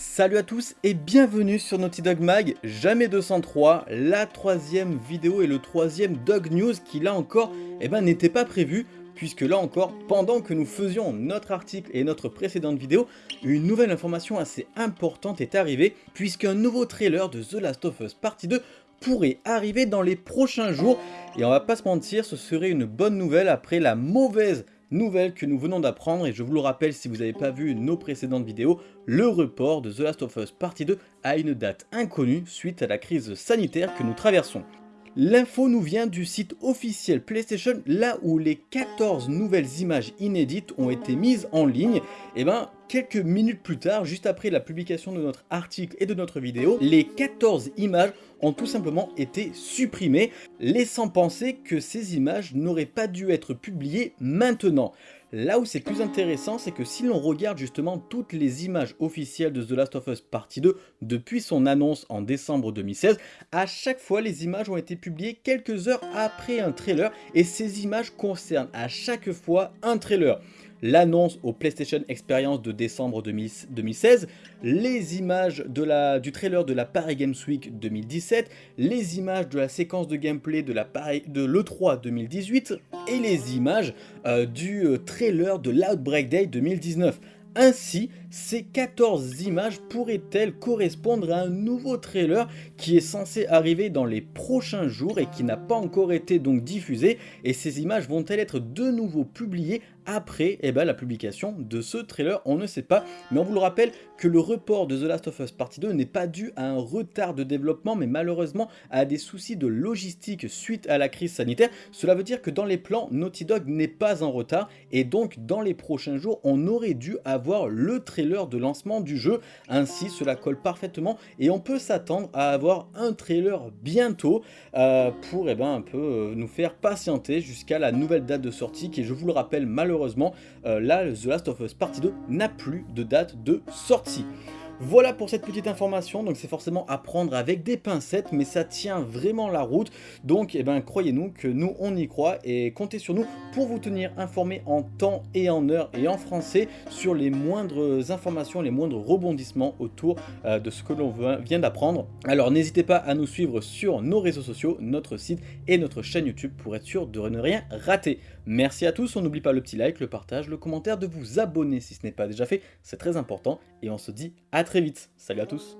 Salut à tous et bienvenue sur Naughty Dog Mag, jamais 203, la troisième vidéo et le troisième Dog News qui là encore eh ben, n'était pas prévu puisque là encore, pendant que nous faisions notre article et notre précédente vidéo, une nouvelle information assez importante est arrivée puisqu'un nouveau trailer de The Last of Us Partie 2 pourrait arriver dans les prochains jours. Et on va pas se mentir, ce serait une bonne nouvelle après la mauvaise nouvelle que nous venons d'apprendre et je vous le rappelle si vous n'avez pas vu nos précédentes vidéos, le report de The Last of Us Partie 2 à une date inconnue suite à la crise sanitaire que nous traversons. L'info nous vient du site officiel PlayStation, là où les 14 nouvelles images inédites ont été mises en ligne. Et eh ben, quelques minutes plus tard, juste après la publication de notre article et de notre vidéo, les 14 images ont tout simplement été supprimées, laissant penser que ces images n'auraient pas dû être publiées maintenant. Là où c'est plus intéressant, c'est que si l'on regarde justement toutes les images officielles de The Last of Us Partie 2 depuis son annonce en décembre 2016, à chaque fois les images ont été publiées quelques heures après un trailer et ces images concernent à chaque fois un trailer l'annonce au PlayStation Experience de décembre 2016, les images de du trailer de la Paris Games Week 2017, les images de la séquence de gameplay de l'E3 2018 et les images euh, du euh, trailer de l'Outbreak Day 2019. Ainsi, ces 14 images pourraient-elles correspondre à un nouveau trailer qui est censé arriver dans les prochains jours et qui n'a pas encore été donc diffusé? Et ces images vont-elles être de nouveau publiées après eh ben, la publication de ce trailer, on ne sait pas, mais on vous le rappelle que le report de The Last of Us Partie 2 n'est pas dû à un retard de développement, mais malheureusement à des soucis de logistique suite à la crise sanitaire. Cela veut dire que dans les plans, Naughty Dog n'est pas en retard, et donc dans les prochains jours, on aurait dû avoir le trailer de lancement du jeu, ainsi cela colle parfaitement, et on peut s'attendre à avoir un trailer bientôt euh, pour eh ben, un peu euh, nous faire patienter jusqu'à la nouvelle date de sortie, qui je vous le rappelle malheureusement malheureusement, euh, là, The Last of Us Partie 2 n'a plus de date de sortie. Voilà pour cette petite information, donc c'est forcément à prendre avec des pincettes, mais ça tient vraiment la route. Donc, eh ben, croyez-nous que nous, on y croit et comptez sur nous pour vous tenir informés en temps et en heure et en français sur les moindres informations, les moindres rebondissements autour euh, de ce que l'on vient d'apprendre. Alors, n'hésitez pas à nous suivre sur nos réseaux sociaux, notre site et notre chaîne YouTube pour être sûr de ne rien rater. Merci à tous, on n'oublie pas le petit like, le partage, le commentaire, de vous abonner si ce n'est pas déjà fait, c'est très important et on se dit à très vite. Salut à tous